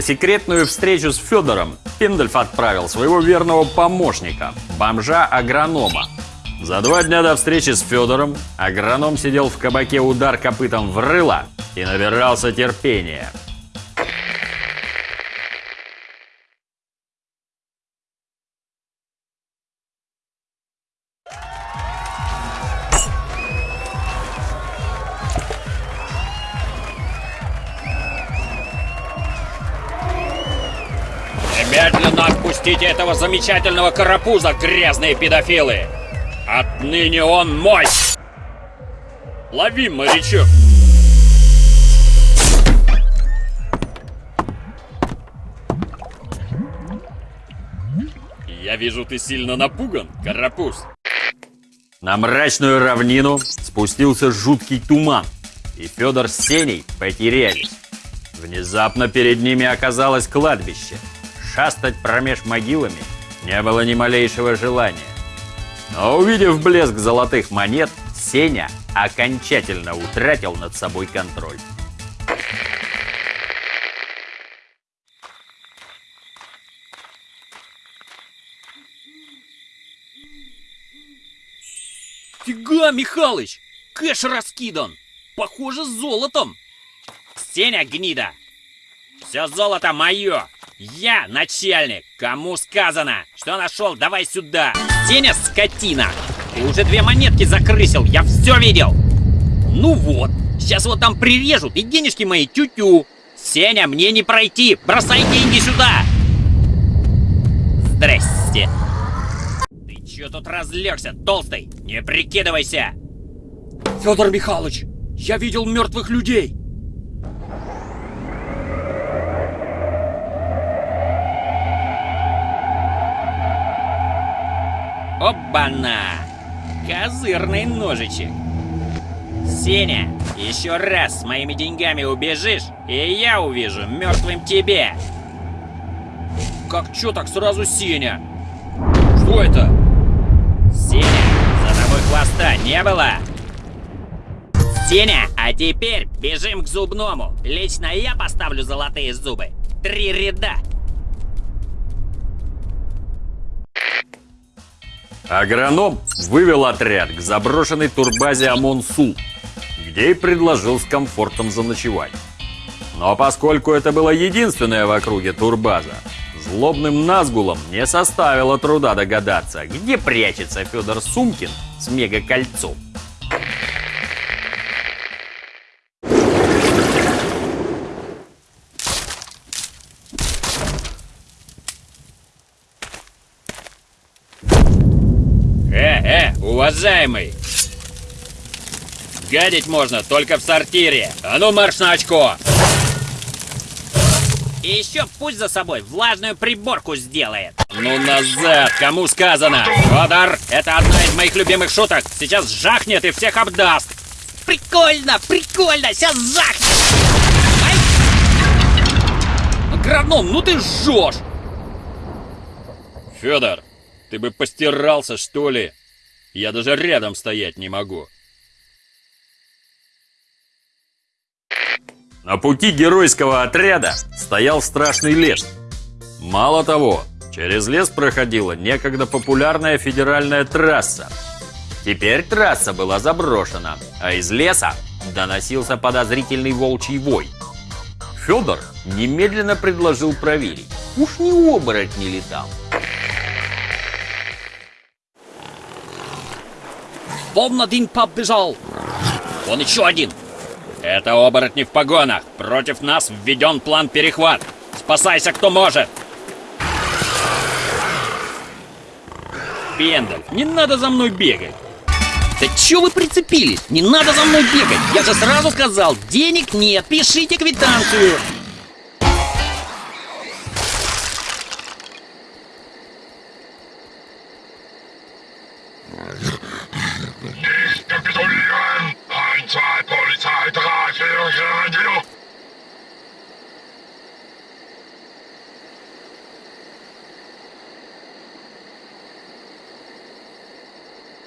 На секретную встречу с Федором Пиндальф отправил своего верного помощника, бомжа-агронома. За два дня до встречи с Федором агроном сидел в кабаке удар копытом в рыло и набирался терпения. Этого замечательного карапуза, грязные педофилы! Отныне он мой! Лови, морячок! Я вижу, ты сильно напуган, карапуз. На мрачную равнину спустился жуткий туман, и Федор с Сеней потерялись. Внезапно перед ними оказалось кладбище. Шастать промеж могилами не было ни малейшего желания. Но увидев блеск золотых монет, Сеня окончательно утратил над собой контроль. Фига, Михалыч! Кэш раскидан! Похоже, с золотом! Сеня, гнида! Все золото мое! Я начальник! Кому сказано? Что нашел? Давай сюда! Сеня, скотина! Ты уже две монетки закрысил, я все видел! Ну вот, сейчас вот там прирежут и денежки мои тю-тю! Сеня, мне не пройти! Бросай деньги сюда! Здрасте! Ты чё тут разлегся, толстый? Не прикидывайся! Федор Михайлович, я видел мертвых людей! Оба-на! Козырный ножичек! Сеня, еще раз с моими деньгами убежишь, и я увижу мертвым тебе! Как чё так сразу Сеня? Что это? Сеня, за тобой хвоста не было? Сеня, а теперь бежим к зубному. Лично я поставлю золотые зубы. Три ряда. Агроном вывел отряд к заброшенной турбазе Амонсу, где и предложил с комфортом заночевать. Но поскольку это была единственная в округе турбаза, злобным назгулом не составило труда догадаться, где прячется Федор Сумкин с мегакольцом. Уважаемый! Гадить можно только в сортире. А ну марш на очко! И еще пусть за собой влажную приборку сделает. Ну назад, кому сказано? Федор, это одна из моих любимых шуток. Сейчас жахнет и всех обдаст. Прикольно, прикольно, сейчас жахнет. Ай! Агроном, ну ты жжешь. Федор, ты бы постирался, что ли? Я даже рядом стоять не могу. На пути геройского отряда стоял страшный лес. Мало того, через лес проходила некогда популярная федеральная трасса. Теперь трасса была заброшена, а из леса доносился подозрительный волчий вой. Федор немедленно предложил проверить, уж не оборотни ли Вон один побежал. Вон еще один. Это оборотни в погонах. Против нас введен план перехват. Спасайся, кто может. Пендаль, не надо за мной бегать. Да чё вы прицепились? Не надо за мной бегать. Я же сразу сказал, денег нет, пишите квитанцию.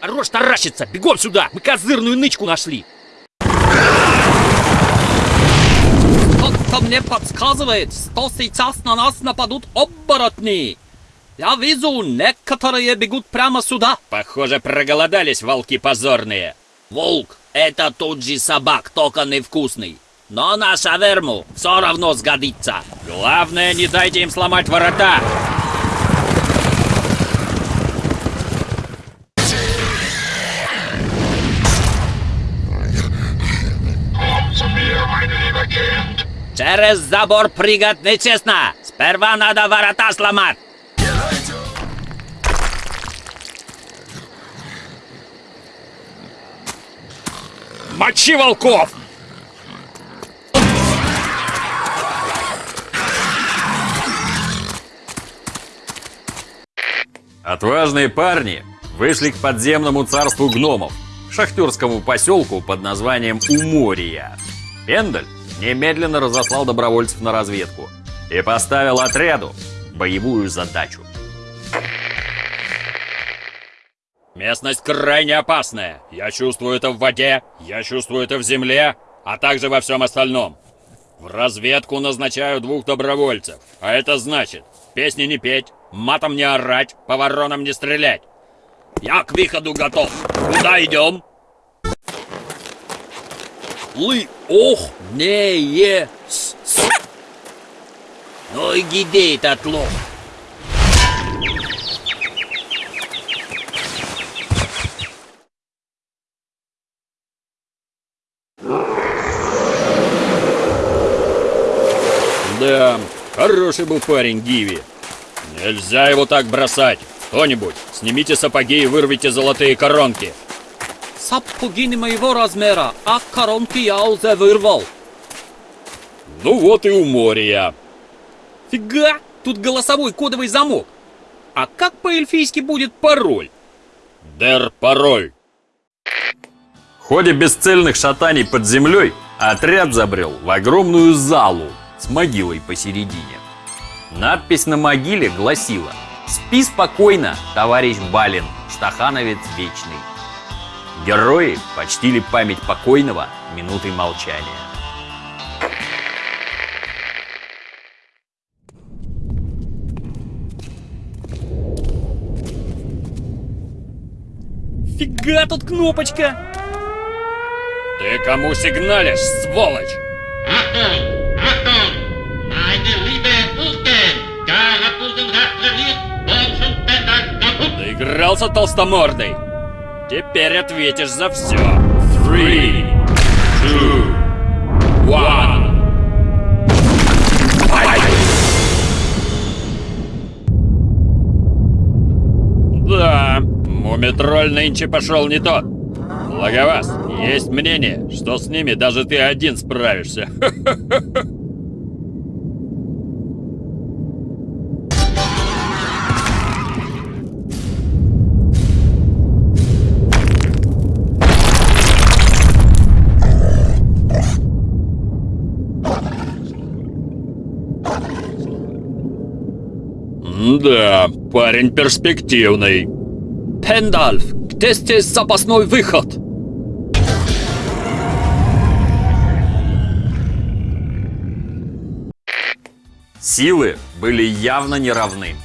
Хорош таращиться, бегом сюда, мы козырную нычку нашли. Что-то мне подсказывает, что сейчас на нас нападут оборотни. Я вижу, некоторые бегут прямо сюда. Похоже, проголодались волки позорные. Волк — это тот же собак, только невкусный. Но на шаверму все равно сгодится. Главное, не дайте им сломать ворота. Через забор прыгать нечестно. Сперва надо ворота сломать. Мочи волков! Отважные парни вышли к подземному царству гномов, шахтерскому поселку под названием Умория. Пендель немедленно разослал добровольцев на разведку и поставил отряду боевую задачу. Местность крайне опасная. Я чувствую это в воде, я чувствую это в земле, а также во всем остальном. В разведку назначаю двух добровольцев. А это значит, песни не петь, матом не орать, по воронам не стрелять. Я к выходу готов. Куда идем? Лы, ох, не, е, с, с. Ну и где этот лох? Да, хороший был парень Гиви. Нельзя его так бросать. Кто-нибудь, снимите сапоги и вырвите золотые коронки. Сапоги не моего размера, а коронки я уже вырвал. Ну вот и у моря. Фига, тут голосовой кодовый замок. А как по-эльфийски будет пароль? Дер пароль. В ходе бесцельных шатаний под землей отряд забрел в огромную залу с могилой посередине. Надпись на могиле гласила «Спи спокойно, товарищ Балин, стахановец вечный». Герои почтили память покойного минутой молчания. Фига тут кнопочка! Ты кому сигналишь, сволочь? Доигрался толстомордый. Теперь ответишь за все. Three, two, one. Да, мумитроль нынче пошел не тот. Благовас, есть мнение, что с ними даже ты один справишься. Да, парень перспективный. Пендальф, где здесь запасной выход? Силы были явно неравны.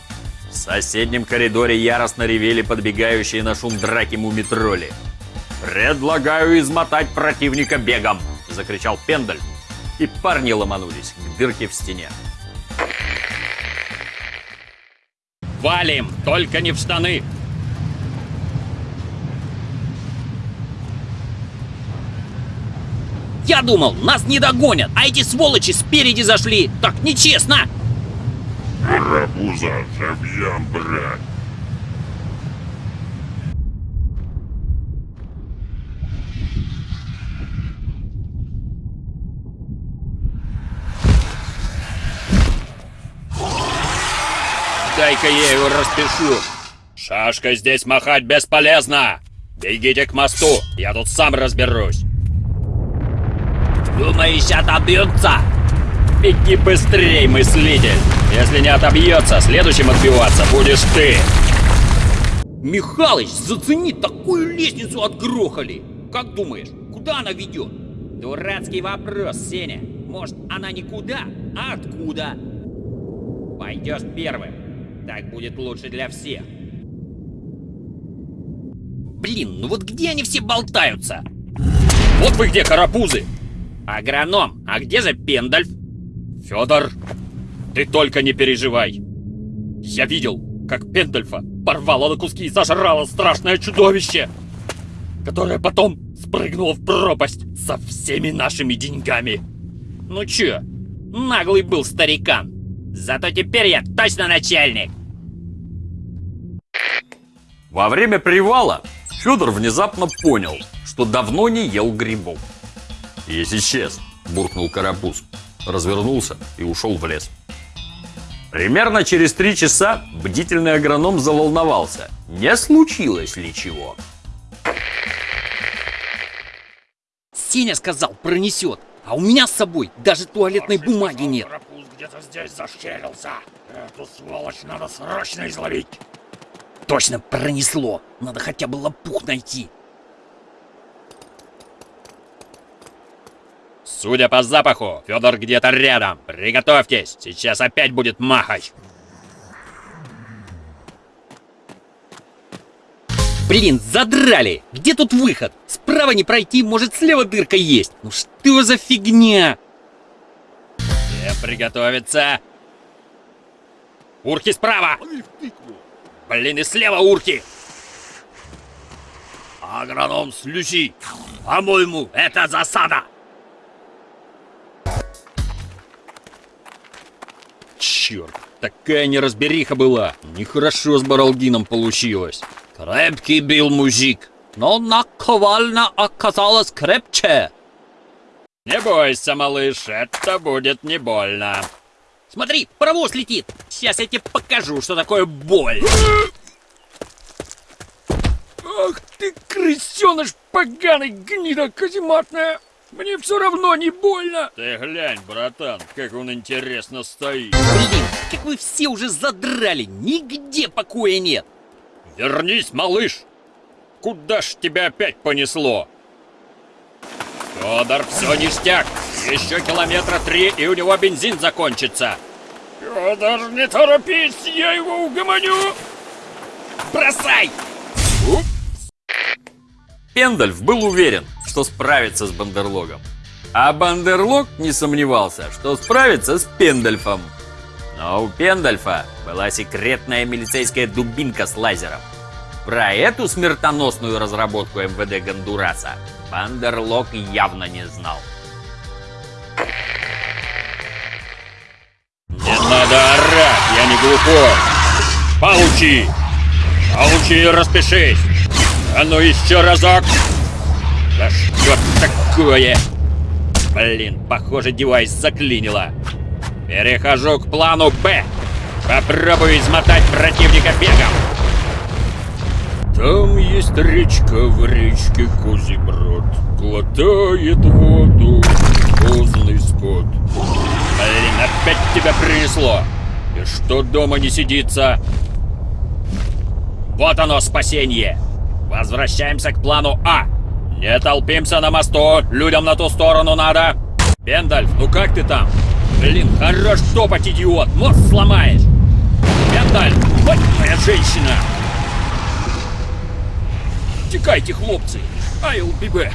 В соседнем коридоре яростно ревели подбегающие на шум драки мумитроли. «Предлагаю измотать противника бегом!» – закричал Пендаль. И парни ломанулись к дырке в стене. Валим, только не в штаны. Я думал, нас не догонят, а эти сволочи спереди зашли. Так нечестно. Рабуза, живьем, брат. Дай-ка я его распишу. Шашкой здесь махать бесполезно. Бегите к мосту, я тут сам разберусь. Думаешь, отобьются? Беги быстрей, мыслитель. Если не отобьется, следующим отбиваться будешь ты. Михалыч, зацени, такую лестницу отгрохали. Как думаешь, куда она ведет? Дурацкий вопрос, Сеня. Может, она никуда, а откуда? Пойдешь первым. Так будет лучше для всех. Блин, ну вот где они все болтаются? Вот вы где, карапузы! Агроном, а где же Пендальф? Федор, ты только не переживай. Я видел, как Пендальфа порвало на куски и сожрало страшное чудовище, которое потом спрыгнуло в пропасть со всеми нашими деньгами. Ну чё, наглый был старикан. Зато теперь я точно начальник. Во время привала Федор внезапно понял, что давно не ел грибов. «Есть исчез», – буркнул Карапуз, развернулся и ушел в лес. Примерно через три часа бдительный агроном заволновался, не случилось ли чего. Сеня сказал, пронесет. А у меня с собой даже туалетной бумаги нет. Карапуз где-то здесь зашкерился. Эту сволочь надо срочно изловить. Точно пронесло. Надо хотя бы лопух найти. Судя по запаху, Федор где-то рядом. Приготовьтесь, сейчас опять будет махач. Блин, задрали! Где тут выход? Справа не пройти, может слева дырка есть. Ну что за фигня? Все приготовиться. Урки справа! Блин, и слева урки! Агроном слющи. По-моему, это засада. Черт, такая неразбериха была. Нехорошо с Баралдином получилось. Крепкий был мужик, но наковальня оказалась крепче. Не бойся, малыш, это будет не больно. Смотри, паровоз летит. Сейчас я тебе покажу, что такое боль. Ах ты, крысеныш поганый, гнида казематная! Мне все равно не больно! Ты глянь, братан, как он интересно стоит. Блин, как вы все уже задрали, нигде покоя нет. Вернись, малыш! Куда ж тебя опять понесло? Федор, все ништяк! Еще километра три, и у него бензин закончится. Федор, не торопись, я его угомоню! Бросай! Пендальф был уверен, что справится с Бандерлогом. А Бандерлог не сомневался, что справится с Пендальфом. Но у Пендальфа была секретная милицейская дубинка с лазером. Про эту смертоносную разработку МВД Гондураса Бандерлог явно не знал. Не надо орать, я не глухой. Получи! Получи и распишись! А ну еще разок! Да что такое? Блин, похоже, девайс заклинило. Перехожу к плану Б. Попробую измотать противника бегом. Там есть речка в речке Козиброд. Глотает воду поздный скот. Блин, опять тебя принесло. И что дома не сидится? Вот оно, спасение. Возвращаемся к плану А. Не толпимся на мосту, людям на ту сторону надо. Пендальф, ну как ты там? Блин, хорош топать, идиот, мост сломаешь. Пендальф, вот моя женщина. Текайте, хлопцы, I'll be back.